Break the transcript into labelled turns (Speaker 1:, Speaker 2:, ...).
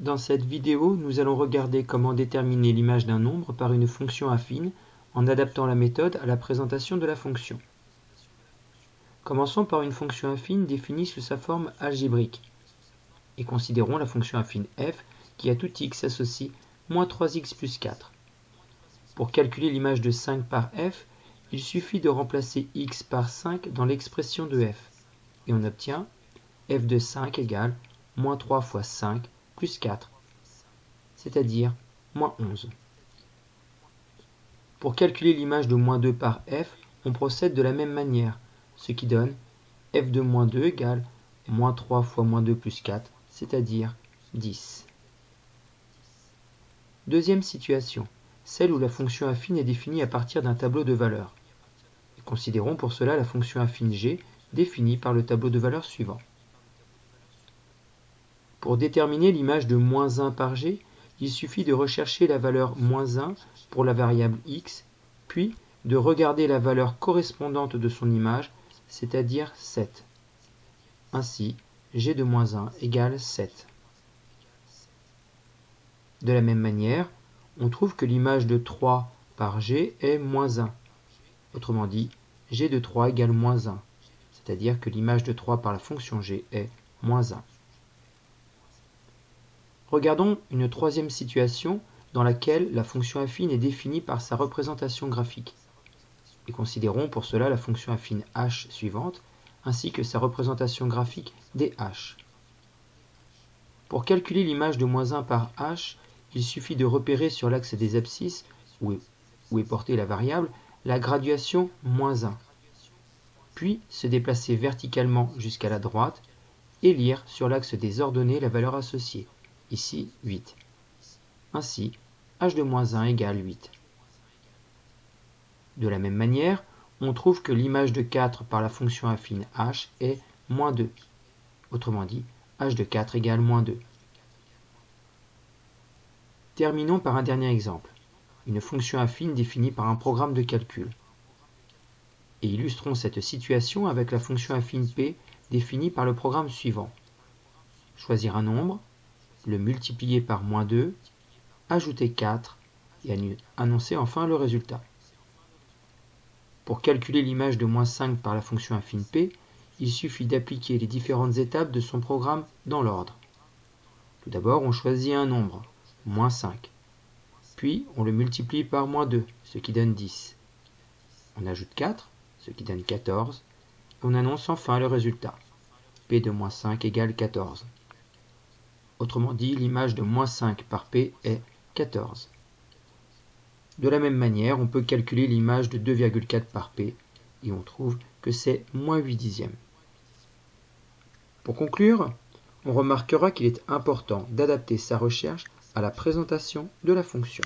Speaker 1: Dans cette vidéo, nous allons regarder comment déterminer l'image d'un nombre par une fonction affine en adaptant la méthode à la présentation de la fonction. Commençons par une fonction affine définie sous sa forme algébrique et considérons la fonction affine f qui à tout x associe moins 3x plus 4. Pour calculer l'image de 5 par f, il suffit de remplacer x par 5 dans l'expression de f et on obtient f de 5 égale moins 3 fois 5 plus 4, c'est-à-dire moins 11. Pour calculer l'image de moins 2 par f, on procède de la même manière, ce qui donne f de moins 2 égale moins 3 fois moins 2 plus 4, c'est-à-dire 10. Deuxième situation, celle où la fonction affine est définie à partir d'un tableau de valeurs. considérons pour cela la fonction affine g définie par le tableau de valeurs suivant. Pour déterminer l'image de moins 1 par g, il suffit de rechercher la valeur moins 1 pour la variable x, puis de regarder la valeur correspondante de son image, c'est-à-dire 7. Ainsi, g de moins 1 égale 7. De la même manière, on trouve que l'image de 3 par g est moins 1. Autrement dit, g de 3 égale moins 1, c'est-à-dire que l'image de 3 par la fonction g est moins 1. Regardons une troisième situation dans laquelle la fonction affine est définie par sa représentation graphique. Et considérons pour cela la fonction affine h suivante, ainsi que sa représentation graphique dh. Pour calculer l'image de moins 1 par h, il suffit de repérer sur l'axe des abscisses, où est, où est portée la variable, la graduation moins 1, puis se déplacer verticalement jusqu'à la droite et lire sur l'axe des ordonnées la valeur associée, ici 8. Ainsi, h de moins 1 égale 8. De la même manière, on trouve que l'image de 4 par la fonction affine h est moins 2. Autrement dit, h de 4 égale moins 2. Terminons par un dernier exemple, une fonction affine définie par un programme de calcul. Et illustrons cette situation avec la fonction affine p définie par le programme suivant. Choisir un nombre, le multiplier par moins 2, ajouter 4 et annoncer enfin le résultat. Pour calculer l'image de moins 5 par la fonction affine p, il suffit d'appliquer les différentes étapes de son programme dans l'ordre. Tout d'abord, on choisit un nombre, moins 5. Puis, on le multiplie par moins 2, ce qui donne 10. On ajoute 4, ce qui donne 14. Et on annonce enfin le résultat. p de moins 5 égale 14. Autrement dit, l'image de moins 5 par P est 14. De la même manière, on peut calculer l'image de 2,4 par P et on trouve que c'est moins 8 dixièmes. Pour conclure, on remarquera qu'il est important d'adapter sa recherche à la présentation de la fonction.